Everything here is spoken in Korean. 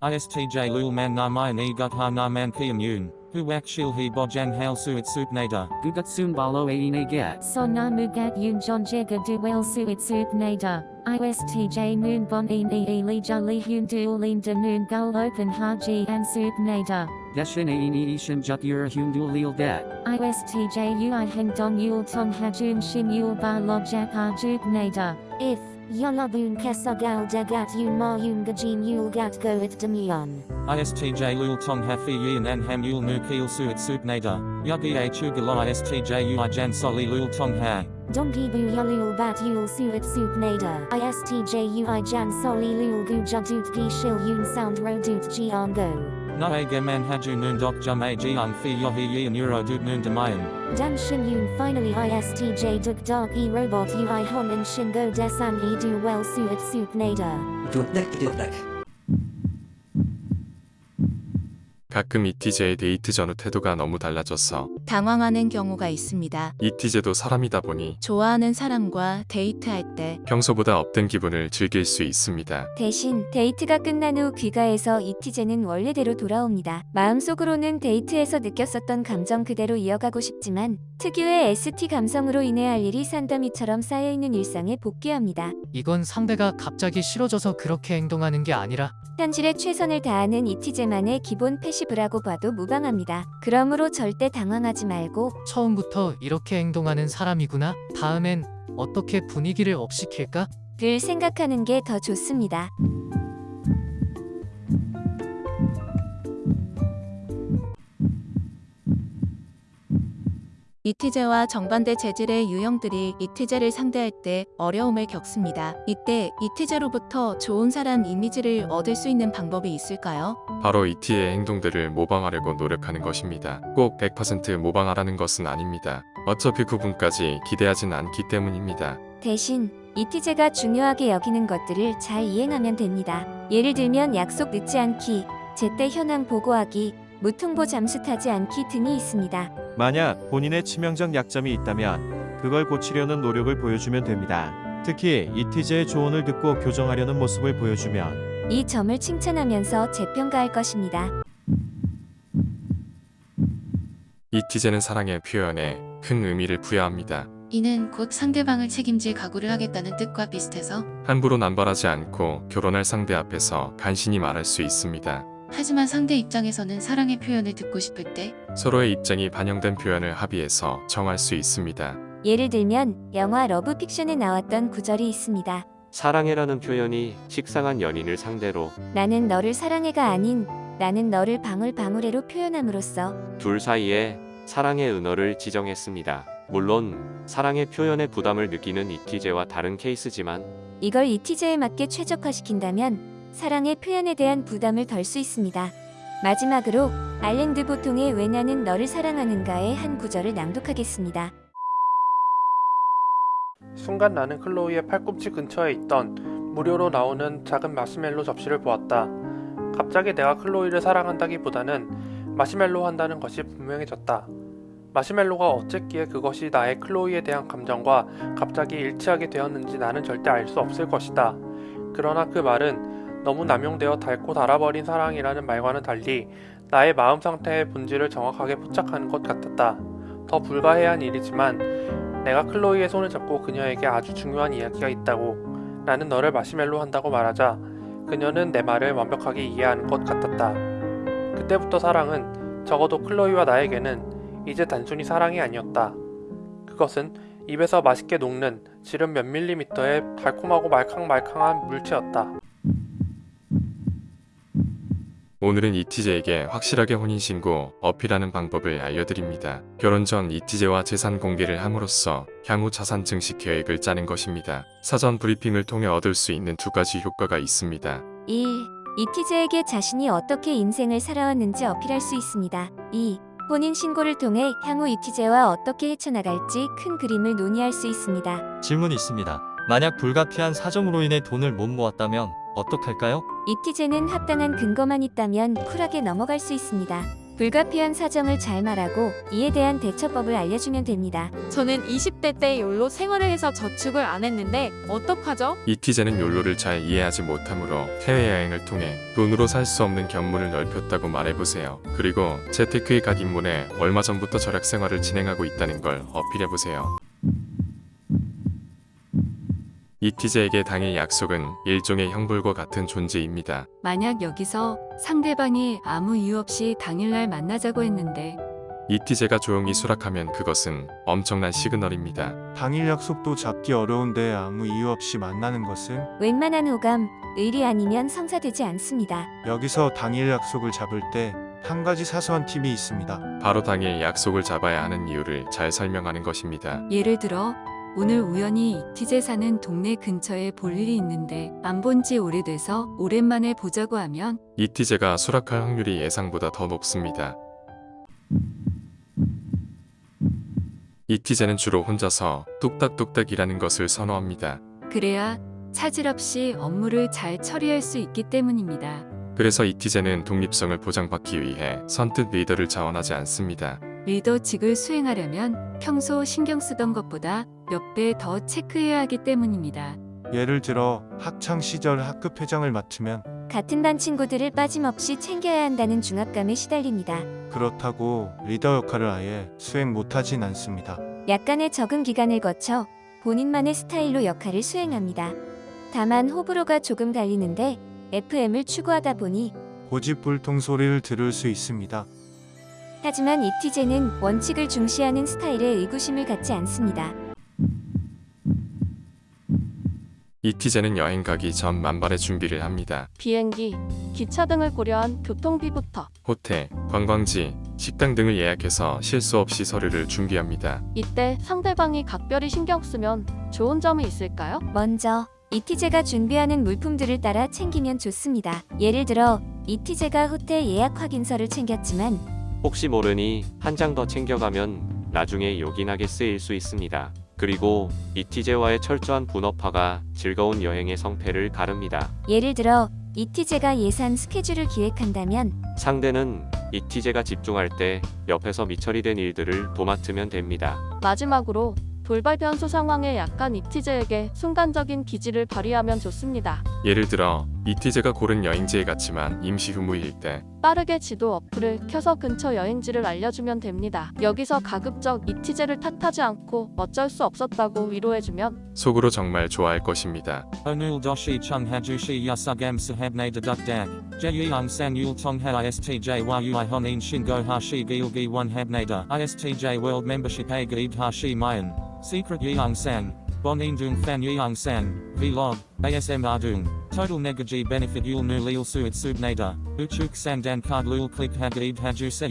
ISTJ lul man na mayan e gut ha na man kiam yun, hu wak shil he bojang hail suit sup nader. Gugutsum balo aine get. Sona mugat yun john jega du wel suit suit nader. ISTJ noon bon in e lija li hun du lin de noon gul open haji and suit nader. Deshin aine ishin jut ur hundul lil det. ISTJ ui heng dong yul tong hajun shin yul ba lojak arjuk nader. If Yolabun kesagal degat yun ma yun gajin yul gat go it demyon. ISTJ lul tong hafi yin an ham yul nu keel suit sup nader. Yugi a chugala ISTJ ui jan soli lul tong ha. Dongi bu yulul bat yul suit suit nader. ISTJ ui jan soli lul gu jadut gi shil yun sound rodut gi go. Na a geman haju noon dok jum a jiang fi yohi yin euro dut noon demayan. Dan Shin Yun finally ISTJ duk dog e robot ui hon and shingo desan e do well suit suit nader. 가끔 잇티제의 데이트 전후 태도가 너무 달라져서 당황하는 경우가 있습니다. 잇티제도 사람이다 보니 좋아하는 사람과 데이트할 때 평소보다 up된 기분을 즐길 수 있습니다. 대신 데이트가 끝난 후 귀가해서 잇티제는 원래대로 돌아옵니다. 마음속으로는 데이트에서 느꼈었던 감정 그대로 이어가고 싶지만 특유의 ST 감성으로 인해 할 일이 산더미처럼 쌓여있는 일상에 복귀합니다. 이건 상대가 갑자기 싫어져서 그렇게 행동하는 게 아니라 현실에 최선을 다하는 이티제만의 기본 패시브라고 봐도 무방합니다. 그러므로 절대 당황 하지 말고 처음부터 이렇게 행동하는 사람이구나. 다음엔 어떻게 분위기를 업시킬까? 를 생각하는 게 더 좋습니다. 이티제와 정반대 재질의 유형들이 이티제를 상대할 때 어려움을 겪습니다. 이때 이티제로부터 좋은 사람 이미지를 얻을 수 있는 방법이 있을까요? 바로 이티의 행동들을 모방하려고 노력하는 것입니다. 꼭 100% 모방하라는 것은 아닙니다. 어차피 그분까지 기대하진 않기 때문입니다. 대신 이티제가 중요하게 여기는 것들을 잘 이행하면 됩니다. 예를 들면 약속 늦지 않기, 제때 현황 보고하기, 무통보 잠수 타지 않기 등이 있습니다. 만약 본인의 치명적 약점이 있다면 그걸 고치려는 노력을 보여주면 됩니다. 특히 이티제의 조언을 듣고 교정하려는 모습을 보여주면 이 점을 칭찬하면서 재평가할 것입니다. 잇티제는 사랑의 표현에 큰 의미를 부여합니다. 이는 곧 상대방을 책임질 각오를 하겠다는 뜻과 비슷해서 함부로 남발하지 않고 결혼할 상대 앞에서 간신히 말할 수 있습니다. 하지만 상대 입장에서는 사랑의 표현을 듣고 싶을 때 서로의 입장이 반영된 표현을 합의해서 정할 수 있습니다. 예를 들면 영화 러브 픽션에 나왔던 구절이 있습니다. 사랑해라는 표현이 식상한 연인을 상대로 나는 너를 사랑해가 아닌 나는 너를 방울방울해로 표현함으로써 둘 사이에 사랑의 은어를 지정했습니다. 물론 사랑의 표현에 부담을 느끼는 이티제와 다른 케이스지만 이걸 이티제에 맞게 최적화시킨다면 사랑의 표현에 대한 부담을 덜 수 있습니다. 마지막으로 알랭드 보통의 왜 나는 너를 사랑하는가의 한 구절을 낭독하겠습니다. 순간 나는 클로이의 팔꿈치 근처에 있던 무료로 나오는 작은 마시멜로 접시를 보았다. 갑자기 내가 클로이를 사랑한다기보다는 마시멜로 한다는 것이 분명해졌다. 마시멜로가 어쨌기에 그것이 나의 클로이에 대한 감정과 갑자기 일치하게 되었는지 나는 절대 알 수 없을 것이다. 그러나 그 말은 너무 남용되어 닳고 닳아버린 사랑이라는 말과는 달리 나의 마음 상태의 본질을 정확하게 포착하는 것 같았다. 더 불가해한 일이지만 내가 클로이의 손을 잡고 그녀에게 아주 중요한 이야기가 있다고 나는 너를 마시멜로 한다고 말하자 그녀는 내 말을 완벽하게 이해하는 것 같았다. 그때부터 사랑은 적어도 클로이와 나에게는 이제 단순히 사랑이 아니었다. 그것은 입에서 맛있게 녹는 지름 몇 밀리미터의 달콤하고 말캉말캉한 물체였다. 오늘은 이티제에게 확실하게 혼인신고 어필하는 방법을 알려드립니다. 결혼 전 이티제와 재산 공개를 함으로써 향후 자산 증식 계획을 짜는 것입니다. 사전 브리핑을 통해 얻을 수 있는 두 가지 효과가 있습니다. 1. 이티제에게 자신이 어떻게 인생을 살아왔는지 어필할 수 있습니다. 2. 혼인 신고를 통해 향후 이티제와 어떻게 헤쳐나갈지 큰 그림을 논의할 수 있습니다. 질문이 있습니다. 만약 불가피한 사정으로 인해 돈을 못 모았다면 어떡할까요? 이티제는 합당한 근거만 있다면 쿨하게 넘어갈 수 있습니다. 불가피한 사정을 잘 말하고 이에 대한 대처법을 알려주면 됩니다. 저는 20대 때 욜로 생활을 해서 저축을 안 했는데 어떡하죠? 이티제는 욜로를 잘 이해하지 못하므로 해외여행을 통해 돈으로 살 수 없는 견문을 넓혔다고 말해보세요. 그리고 재테크에 각 입문에 얼마 전부터 절약 생활을 진행하고 있다는 걸 어필해보세요. 이티제에게 당의 약속은 일종의 형벌과 같은 존재입니다. 만약 여기서 상대방이 아무 이유 없이 당일날 만나자고 했는데 이티제가 조용히 수락하면 그것은 엄청난 시그널입니다. 당일 약속도 잡기 어려운데 아무 이유 없이 만나는 것은 웬만한 호감, 의리 아니면 성사되지 않습니다. 여기서 당일 약속을 잡을 때 한 가지 사소한 팁이 있습니다. 바로 당일 약속을 잡아야 하는 이유를 잘 설명하는 것입니다. 예를 들어 오늘 우연히 이티제 사는 동네 근처에 볼 일이 있는데 안 본 지 오래돼서 오랜만에 보자고 하면 이티제가 수락할 확률이 예상보다 더 높습니다. 이티제는 주로 혼자서 뚝딱뚝딱 일하는 것을 선호합니다. 그래야 차질 없이 업무를 잘 처리할 수 있기 때문입니다. 그래서 이티제는 독립성을 보장받기 위해 선뜻 리더를 자원하지 않습니다. 리더직을 수행하려면 평소 신경 쓰던 것보다 몇 배 더 체크해야 하기 때문입니다. 예를 들어 학창 시절 학급 회장을 맡으면 같은 반 친구들을 빠짐없이 챙겨야 한다는 중압감에 시달립니다. 그렇다고 리더 역할을 아예 수행 못하진 않습니다. 약간의 적응 기간을 거쳐 본인만의 스타일로 역할을 수행합니다. 다만 호불호가 조금 갈리는데 FM을 추구하다 보니 고집불통 소리를 들을 수 있습니다. 하지만 이티제는 원칙을 중시하는 스타일에 의구심을 갖지 않습니다. 이티제는 여행 가기 전 만반의 준비를 합니다. 비행기, 기차 등을 고려한 교통비부터 호텔, 관광지, 식당 등을 예약해서 실수 없이 서류를 준비합니다. 이때 상대방이 각별히 신경 쓰면 좋은 점이 있을까요? 먼저 이티제가 준비하는 물품들을 따라 챙기면 좋습니다. 예를 들어 이티제가 호텔 예약 확인서를 챙겼지만 혹시 모르니 한 장 더 챙겨가면 나중에 요긴하게 쓰일 수 있습니다. 그리고 이티제와의 철저한 분업화가 즐거운 여행의 성패를 가릅니다. 예를 들어 이티제가 예산 스케줄을 기획한다면 상대는 이티제가 집중할 때 옆에서 미처리 된 일들을 도맡으면 됩니다. 마지막으로 돌발 변수 상황에 약한 이티제에게 순간적인 기지를 발휘하면 좋습니다. 예를 들어 이티제가 고른 여행지에 갔지만 임시 휴무일 때 빠르게 지도 어플을 켜서 근처 여행지를 알려주면 됩니다. 여기서 가급적 이티제를 탓하지 않고 어쩔 수 없었다고 위로해주면 속으로 정말 좋아할 것입니다. Onul doshi chung hajushi yasugam sahabne deduk dag. Jeyung san yul tongha istj a gaid hashi mayan. Secret Bon in dung fan yang san, vlog, ASMR dung, total negaji benefit yul nu lil suit subnada, uchuk san dan card lul click hag id haju se